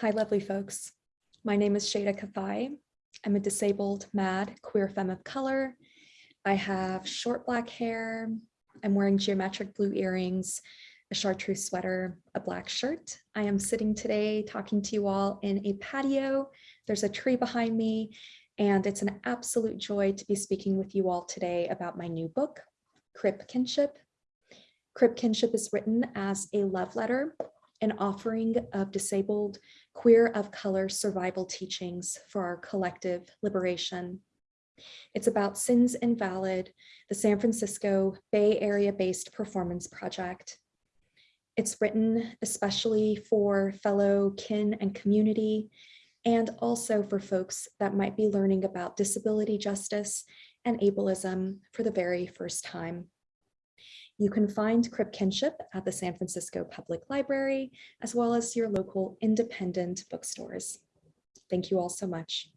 Hi, lovely folks. My name is Shayda Kafai. I'm a disabled, mad, queer femme of color. I have short black hair. I'm wearing geometric blue earrings, a chartreuse sweater, a black shirt. I am sitting today talking to you all in a patio. There's a tree behind me, and it's an absolute joy to be speaking with you all today about my new book, Crip Kinship. Crip Kinship is written as a love letter an offering of disabled, queer of color survival teachings for our collective liberation. It's about Sins Invalid, the San Francisco Bay Area based performance project. It's written especially for fellow kin and community, and also for folks that might be learning about disability justice and ableism for the very first time. You can find Crip Kinship at the San Francisco Public Library, as well as your local independent bookstores. Thank you all so much.